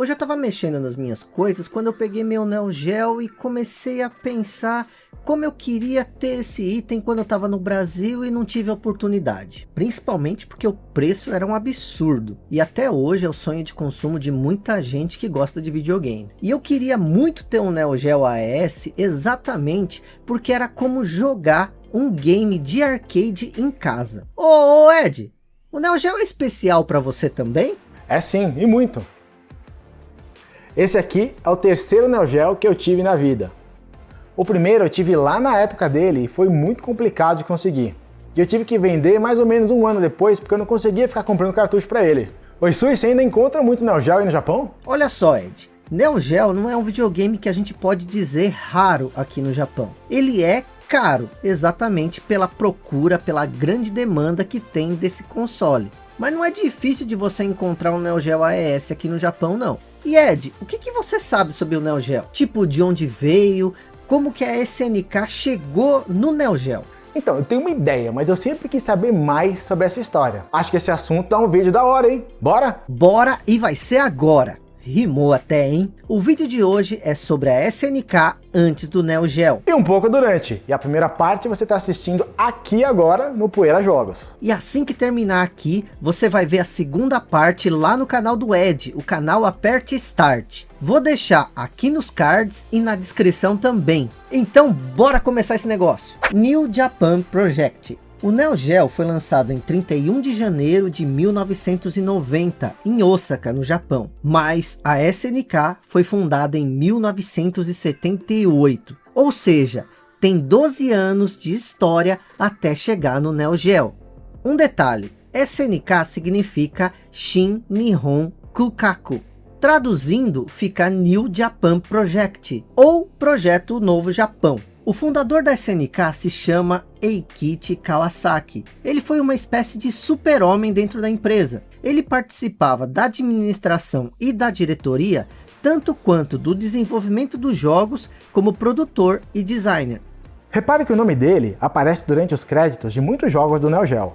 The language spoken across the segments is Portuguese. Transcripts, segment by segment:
Hoje eu estava mexendo nas minhas coisas quando eu peguei meu Neo Geo e comecei a pensar como eu queria ter esse item quando eu estava no Brasil e não tive oportunidade. Principalmente porque o preço era um absurdo. E até hoje é o sonho de consumo de muita gente que gosta de videogame. E eu queria muito ter um Neo Geo AES exatamente porque era como jogar um game de arcade em casa. Ô, ô Ed, o Neo Geo é especial para você também? É sim, e muito. Esse aqui é o terceiro Neo Geo que eu tive na vida. O primeiro eu tive lá na época dele e foi muito complicado de conseguir. E eu tive que vender mais ou menos um ano depois porque eu não conseguia ficar comprando cartucho para ele. Oi Sui, você ainda encontra muito Neo Geo aí no Japão? Olha só Ed, Neo Geo não é um videogame que a gente pode dizer raro aqui no Japão. Ele é caro, exatamente pela procura, pela grande demanda que tem desse console. Mas não é difícil de você encontrar um Neo Geo AES aqui no Japão não. E Ed, o que, que você sabe sobre o Neo Geo? Tipo, de onde veio, como que a SNK chegou no Neo Geo? Então, eu tenho uma ideia, mas eu sempre quis saber mais sobre essa história. Acho que esse assunto dá um vídeo da hora, hein? Bora? Bora e vai ser agora. Rimou até, hein? O vídeo de hoje é sobre a SNK antes do Neo Geo. E um pouco durante. E a primeira parte você está assistindo aqui agora no Poeira Jogos. E assim que terminar aqui, você vai ver a segunda parte lá no canal do Ed, o canal Aperte Start. Vou deixar aqui nos cards e na descrição também. Então bora começar esse negócio. New Japan Project. O Neo Geo foi lançado em 31 de janeiro de 1990 em Osaka, no Japão, mas a SNK foi fundada em 1978, ou seja, tem 12 anos de história até chegar no Neo Geo. Um detalhe, SNK significa Shin Nihon Kukaku, traduzindo fica New Japan Project, ou Projeto Novo Japão. O fundador da SNK se chama Eikichi Kawasaki. Ele foi uma espécie de super-homem dentro da empresa. Ele participava da administração e da diretoria, tanto quanto do desenvolvimento dos jogos, como produtor e designer. Repare que o nome dele aparece durante os créditos de muitos jogos do Neo Geo.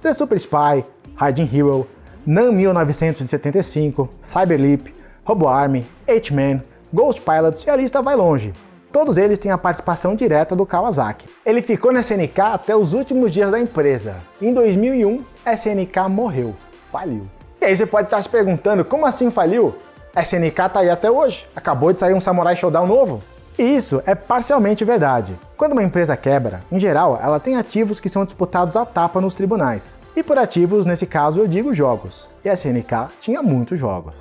The Super Spy, Hiding Hero, NAM 1975, Cyberleap, Robo Army, H-Man, Ghost Pilots e a lista vai longe. Todos eles têm a participação direta do Kawasaki. Ele ficou na SNK até os últimos dias da empresa. Em 2001, a SNK morreu. Faliu. E aí você pode estar se perguntando, como assim faliu? A SNK tá aí até hoje. Acabou de sair um Samurai Showdown novo. E isso é parcialmente verdade. Quando uma empresa quebra, em geral, ela tem ativos que são disputados à tapa nos tribunais. E por ativos, nesse caso, eu digo jogos. E a SNK tinha muitos jogos.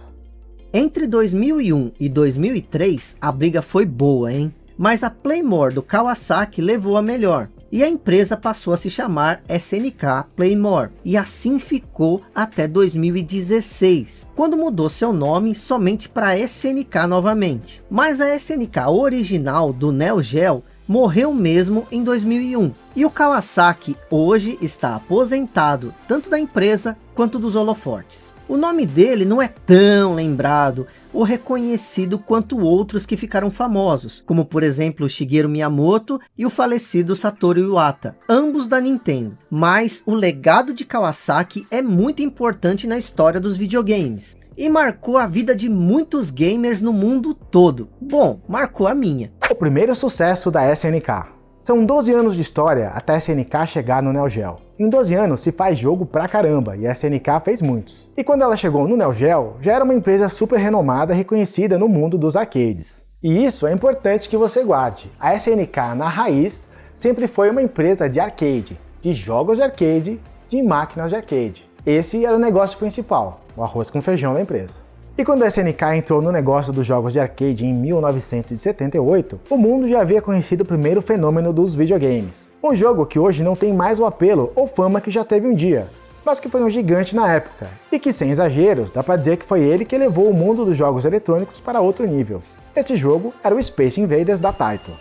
Entre 2001 e 2003, a briga foi boa, hein? Mas a Playmore do Kawasaki levou a melhor. E a empresa passou a se chamar SNK Playmore. E assim ficou até 2016, quando mudou seu nome somente para SNK novamente. Mas a SNK original do Neo Geo morreu mesmo em 2001. E o Kawasaki hoje está aposentado, tanto da empresa quanto dos holofortes. O nome dele não é tão lembrado ou reconhecido quanto outros que ficaram famosos, como por exemplo Shigeru Miyamoto e o falecido Satoru Iwata, ambos da Nintendo. Mas o legado de Kawasaki é muito importante na história dos videogames e marcou a vida de muitos gamers no mundo todo. Bom, marcou a minha. O primeiro sucesso da SNK. São 12 anos de história até a SNK chegar no Neo Geo. Em 12 anos se faz jogo pra caramba e a SNK fez muitos. E quando ela chegou no Neo Geo, já era uma empresa super renomada reconhecida no mundo dos arcades. E isso é importante que você guarde. A SNK na raiz sempre foi uma empresa de arcade, de jogos de arcade, de máquinas de arcade. Esse era o negócio principal, o arroz com feijão da empresa. E quando a SNK entrou no negócio dos jogos de arcade em 1978, o mundo já havia conhecido o primeiro fenômeno dos videogames. Um jogo que hoje não tem mais o apelo ou fama que já teve um dia, mas que foi um gigante na época, e que sem exageros, dá pra dizer que foi ele que levou o mundo dos jogos eletrônicos para outro nível. Esse jogo era o Space Invaders da Taito.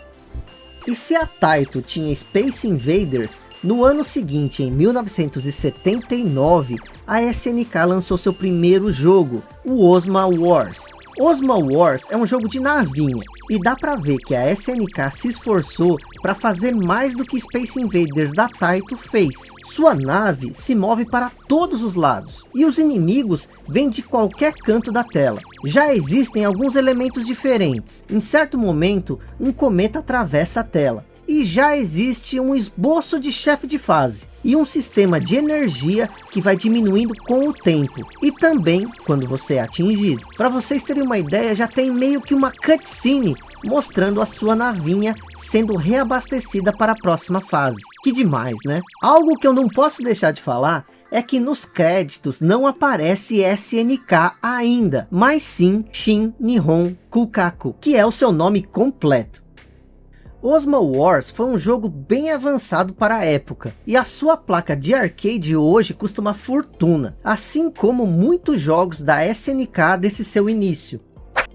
E se a Taito tinha Space Invaders, no ano seguinte, em 1979, a SNK lançou seu primeiro jogo, o Osma Wars. Osma Wars é um jogo de navinha, e dá pra ver que a SNK se esforçou para fazer mais do que Space Invaders da Taito fez. Sua nave se move para todos os lados, e os inimigos vêm de qualquer canto da tela. Já existem alguns elementos diferentes. Em certo momento, um cometa atravessa a tela, e já existe um esboço de chefe de fase e um sistema de energia que vai diminuindo com o tempo e também quando você é atingido. Para vocês terem uma ideia, já tem meio que uma cutscene mostrando a sua navinha sendo reabastecida para a próxima fase. Que demais, né? Algo que eu não posso deixar de falar é que nos créditos não aparece SNK ainda, mas sim Shin Nihon Kukaku, que é o seu nome completo. Osmo Wars foi um jogo bem avançado para a época, e a sua placa de arcade hoje custa uma fortuna, assim como muitos jogos da SNK desse seu início.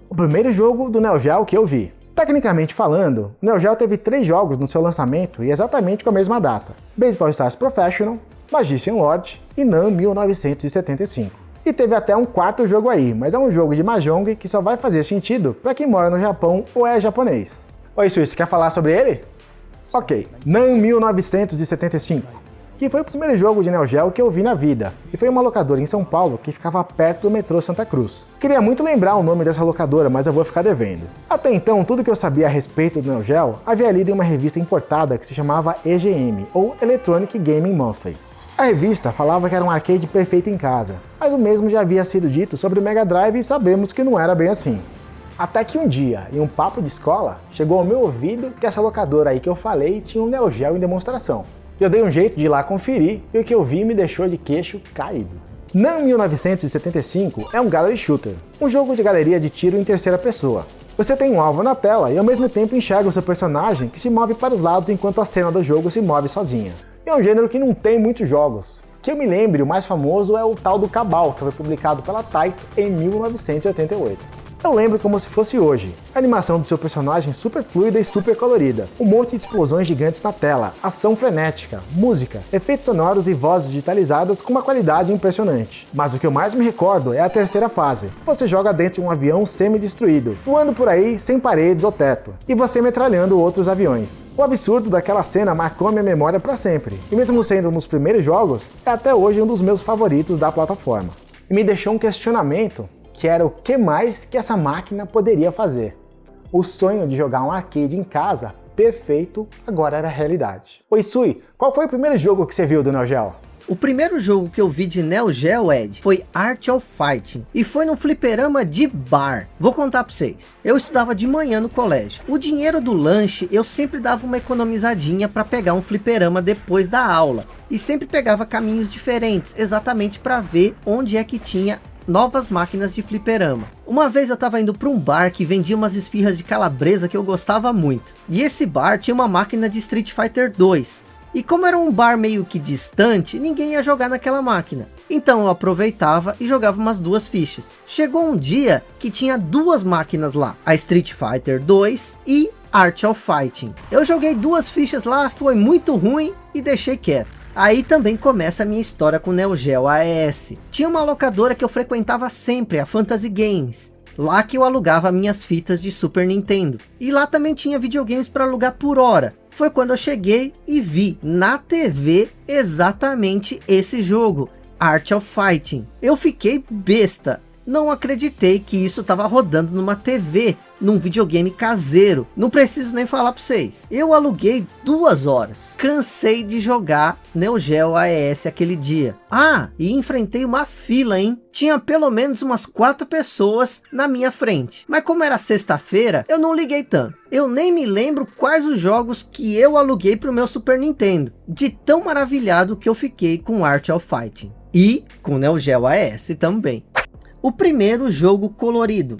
O primeiro jogo do Neo Geo que eu vi. Tecnicamente falando, o Neo Geo teve três jogos no seu lançamento e exatamente com a mesma data. Baseball Stars Professional, Magician Lord e NAM 1975. E teve até um quarto jogo aí, mas é um jogo de Mahjong que só vai fazer sentido para quem mora no Japão ou é japonês. Oi, Suíça, quer falar sobre ele? Ok, NAM 1975, que foi o primeiro jogo de Neo Geo que eu vi na vida, e foi uma locadora em São Paulo que ficava perto do metrô Santa Cruz. Queria muito lembrar o nome dessa locadora, mas eu vou ficar devendo. Até então, tudo que eu sabia a respeito do Neo Geo havia lido em uma revista importada que se chamava EGM, ou Electronic Gaming Monthly. A revista falava que era um arcade perfeito em casa, mas o mesmo já havia sido dito sobre o Mega Drive e sabemos que não era bem assim. Até que um dia, em um papo de escola, chegou ao meu ouvido que essa locadora aí que eu falei tinha um Neo Geo em demonstração. Eu dei um jeito de ir lá conferir e o que eu vi me deixou de queixo caído. NAM 1975 é um Gallery Shooter, um jogo de galeria de tiro em terceira pessoa. Você tem um alvo na tela e ao mesmo tempo enxerga o seu personagem que se move para os lados enquanto a cena do jogo se move sozinha. É um gênero que não tem muitos jogos. Que eu me lembre, o mais famoso é o tal do Cabal, que foi publicado pela Taito em 1988. Eu lembro como se fosse hoje. A animação do seu personagem super fluida e super colorida. Um monte de explosões gigantes na tela, ação frenética, música, efeitos sonoros e vozes digitalizadas com uma qualidade impressionante. Mas o que eu mais me recordo é a terceira fase. Você joga dentro de um avião semi-destruído, voando por aí sem paredes ou teto, e você metralhando outros aviões. O absurdo daquela cena marcou minha memória para sempre, e mesmo sendo um dos primeiros jogos, é até hoje um dos meus favoritos da plataforma. E me deixou um questionamento que era o que mais que essa máquina poderia fazer. O sonho de jogar um arcade em casa perfeito agora era realidade. Oi Sui, qual foi o primeiro jogo que você viu do Neo Geo? O primeiro jogo que eu vi de Neo Geo, Ed, foi Art of Fighting. E foi num fliperama de bar. Vou contar para vocês. Eu estudava de manhã no colégio. O dinheiro do lanche, eu sempre dava uma economizadinha para pegar um fliperama depois da aula. E sempre pegava caminhos diferentes, exatamente para ver onde é que tinha novas máquinas de fliperama. Uma vez eu estava indo para um bar que vendia umas esfirras de calabresa que eu gostava muito. E esse bar tinha uma máquina de Street Fighter 2. E como era um bar meio que distante, ninguém ia jogar naquela máquina. Então eu aproveitava e jogava umas duas fichas. Chegou um dia que tinha duas máquinas lá. A Street Fighter 2 e Art of Fighting. Eu joguei duas fichas lá, foi muito ruim e deixei quieto. Aí também começa a minha história com o Neo Geo AES. Tinha uma locadora que eu frequentava sempre, a Fantasy Games. Lá que eu alugava minhas fitas de Super Nintendo. E lá também tinha videogames para alugar por hora. Foi quando eu cheguei e vi na TV exatamente esse jogo. Art of Fighting. Eu fiquei besta não acreditei que isso estava rodando numa TV, num videogame caseiro. Não preciso nem falar para vocês. Eu aluguei duas horas. Cansei de jogar Neo Geo AES aquele dia. Ah, e enfrentei uma fila, hein? Tinha pelo menos umas quatro pessoas na minha frente. Mas como era sexta-feira, eu não liguei tanto. Eu nem me lembro quais os jogos que eu aluguei para o meu Super Nintendo. De tão maravilhado que eu fiquei com Art of Fighting. E com Neo Geo AES também. O primeiro jogo colorido.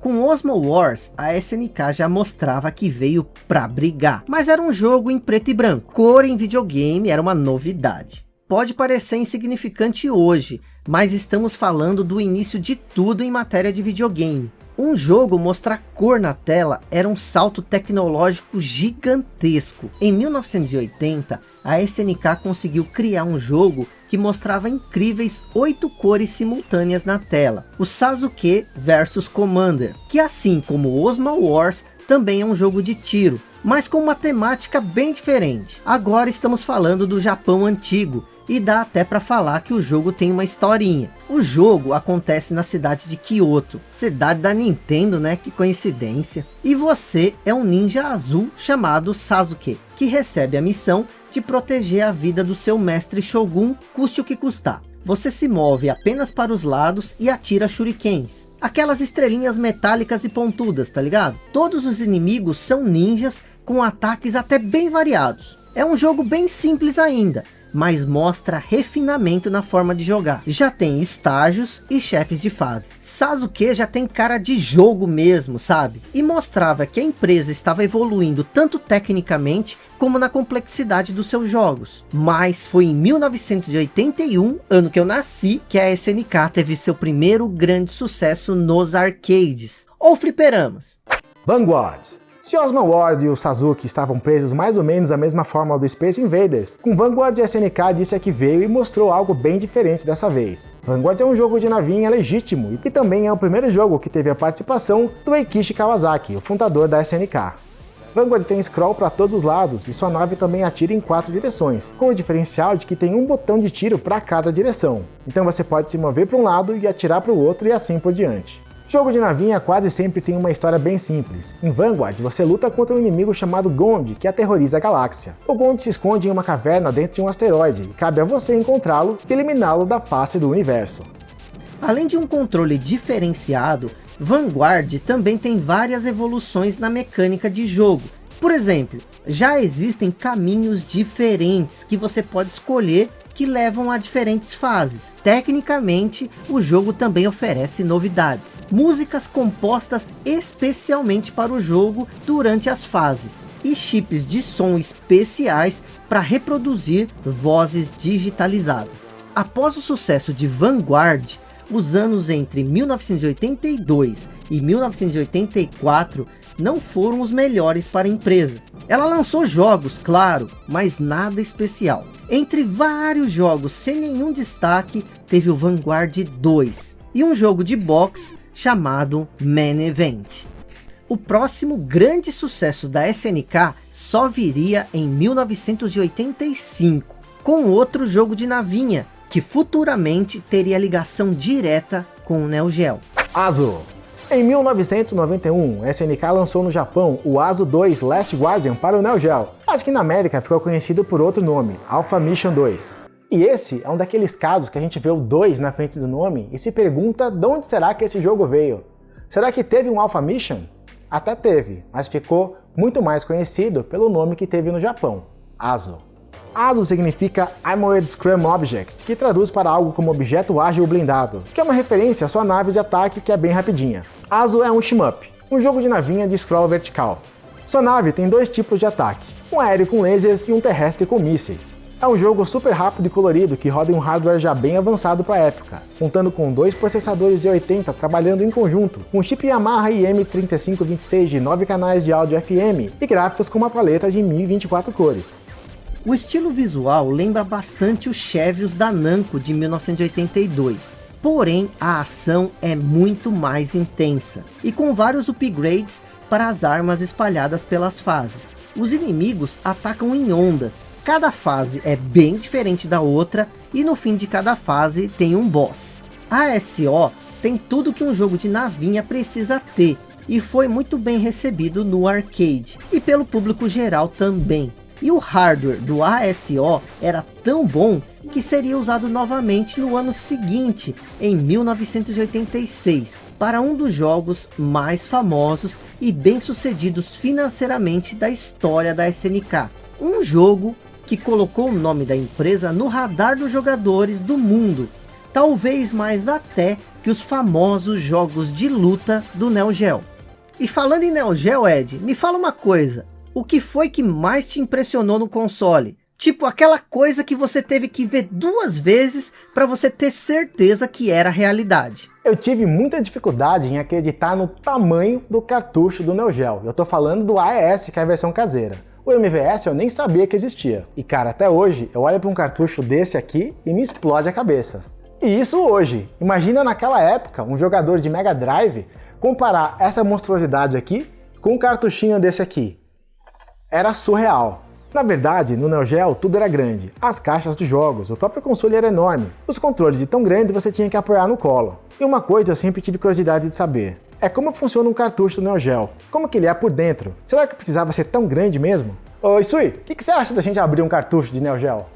Com Osmo Wars, a SNK já mostrava que veio pra brigar. Mas era um jogo em preto e branco. Cor em videogame era uma novidade. Pode parecer insignificante hoje, mas estamos falando do início de tudo em matéria de videogame. Um jogo mostrar cor na tela era um salto tecnológico gigantesco. Em 1980, a SNK conseguiu criar um jogo que mostrava incríveis oito cores simultâneas na tela. O Sasuke vs Commander, que assim como Osma Wars, também é um jogo de tiro, mas com uma temática bem diferente. Agora estamos falando do Japão antigo, e dá até para falar que o jogo tem uma historinha. O jogo acontece na cidade de Kyoto, cidade da Nintendo, né? Que coincidência. E você é um ninja azul chamado Sasuke, que recebe a missão de proteger a vida do seu mestre Shogun, custe o que custar. Você se move apenas para os lados e atira shurikens. Aquelas estrelinhas metálicas e pontudas, tá ligado? Todos os inimigos são ninjas com ataques até bem variados. É um jogo bem simples ainda, mas mostra refinamento na forma de jogar. Já tem estágios e chefes de fase. Sasuke já tem cara de jogo mesmo, sabe? E mostrava que a empresa estava evoluindo tanto tecnicamente como na complexidade dos seus jogos. Mas foi em 1981, ano que eu nasci, que a SNK teve seu primeiro grande sucesso nos arcades, ou fliperamas. Vanguard se Osman Ward e o Sasuke estavam presos mais ou menos da mesma forma do Space Invaders, com Vanguard SNK disse a que veio e mostrou algo bem diferente dessa vez. Vanguard é um jogo de navinha legítimo e também é o primeiro jogo que teve a participação do Eikishi Kawasaki, o fundador da SNK. Vanguard tem scroll para todos os lados e sua nave também atira em quatro direções, com o diferencial de que tem um botão de tiro para cada direção. Então você pode se mover para um lado e atirar para o outro e assim por diante. Jogo de navinha quase sempre tem uma história bem simples. Em Vanguard, você luta contra um inimigo chamado Gond, que aterroriza a galáxia. O Gond se esconde em uma caverna dentro de um asteroide, e cabe a você encontrá-lo e eliminá-lo da face do universo. Além de um controle diferenciado, Vanguard também tem várias evoluções na mecânica de jogo. Por exemplo, já existem caminhos diferentes que você pode escolher que levam a diferentes fases. Tecnicamente, o jogo também oferece novidades. Músicas compostas especialmente para o jogo durante as fases. E chips de som especiais para reproduzir vozes digitalizadas. Após o sucesso de Vanguard, os anos entre 1982 e 1984 não foram os melhores para a empresa. Ela lançou jogos, claro, mas nada especial. Entre vários jogos sem nenhum destaque, teve o Vanguard 2 e um jogo de boxe chamado Man Event. O próximo grande sucesso da SNK só viria em 1985, com outro jogo de navinha, que futuramente teria ligação direta com o Neo Geo. Azul em 1991, a SNK lançou no Japão o ASO 2 Last Guardian para o Neo Geo, mas que na América ficou conhecido por outro nome, Alpha Mission 2. E esse é um daqueles casos que a gente vê o 2 na frente do nome e se pergunta de onde será que esse jogo veio. Será que teve um Alpha Mission? Até teve, mas ficou muito mais conhecido pelo nome que teve no Japão, ASO. ASO significa Armored Scrum Object, que traduz para algo como objeto ágil blindado, que é uma referência à sua nave de ataque que é bem rapidinha. ASO é um shmup, um jogo de navinha de scroll vertical. Sua nave tem dois tipos de ataque, um aéreo com lasers e um terrestre com mísseis. É um jogo super rápido e colorido que roda em um hardware já bem avançado para a época, contando com dois processadores Z80 trabalhando em conjunto, um chip Yamaha IM3526 de 9 canais de áudio FM e gráficos com uma paleta de 1024 cores. O estilo visual lembra bastante os Chevios da Namco de 1982. Porém, a ação é muito mais intensa e com vários upgrades para as armas espalhadas pelas fases. Os inimigos atacam em ondas. Cada fase é bem diferente da outra e no fim de cada fase tem um boss. A SO tem tudo que um jogo de navinha precisa ter e foi muito bem recebido no arcade e pelo público geral também. E o hardware do ASO era tão bom que seria usado novamente no ano seguinte, em 1986, para um dos jogos mais famosos e bem-sucedidos financeiramente da história da SNK. Um jogo que colocou o nome da empresa no radar dos jogadores do mundo, talvez mais até que os famosos jogos de luta do Neo Geo. E falando em Neo Geo, Ed, me fala uma coisa, o que foi que mais te impressionou no console? Tipo aquela coisa que você teve que ver duas vezes para você ter certeza que era realidade. Eu tive muita dificuldade em acreditar no tamanho do cartucho do Neo Geo. Eu tô falando do AES, que é a versão caseira. O MVS eu nem sabia que existia. E cara, até hoje eu olho para um cartucho desse aqui e me explode a cabeça. E isso hoje. Imagina naquela época um jogador de Mega Drive comparar essa monstruosidade aqui com um cartuchinho desse aqui. Era surreal. Na verdade, no Neo Geo tudo era grande. As caixas dos jogos, o próprio console era enorme. Os controles de tão grande você tinha que apoiar no colo. E uma coisa eu sempre tive curiosidade de saber. É como funciona um cartucho do Neo Geo. Como que ele é por dentro? Será que precisava ser tão grande mesmo? Oi, Sui, o que, que você acha da gente abrir um cartucho de Neo Geo?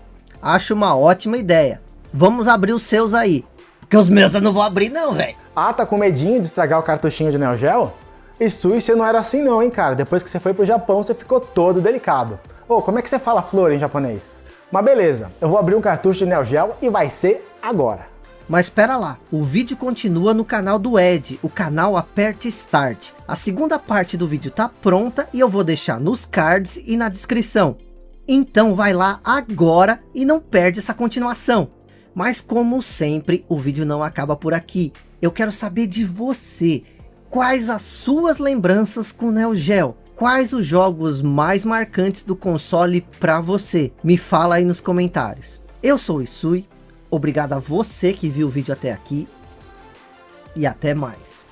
Acho uma ótima ideia. Vamos abrir os seus aí. Porque os meus eu não vou abrir não, velho. Ah, tá com medinho de estragar o cartuchinho de Neo Geo? E Sui, você não era assim não, hein, cara. Depois que você foi pro Japão, você ficou todo delicado. Ô, como é que você fala flor em japonês? Mas beleza, eu vou abrir um cartucho de Neo Geo e vai ser agora. Mas espera lá, o vídeo continua no canal do Ed, o canal Aperte Start. A segunda parte do vídeo tá pronta e eu vou deixar nos cards e na descrição. Então vai lá agora e não perde essa continuação. Mas como sempre, o vídeo não acaba por aqui. Eu quero saber de você. Quais as suas lembranças com Neo Geo? quais os jogos mais marcantes do console para você? Me fala aí nos comentários. Eu sou o Isui, obrigado a você que viu o vídeo até aqui e até mais.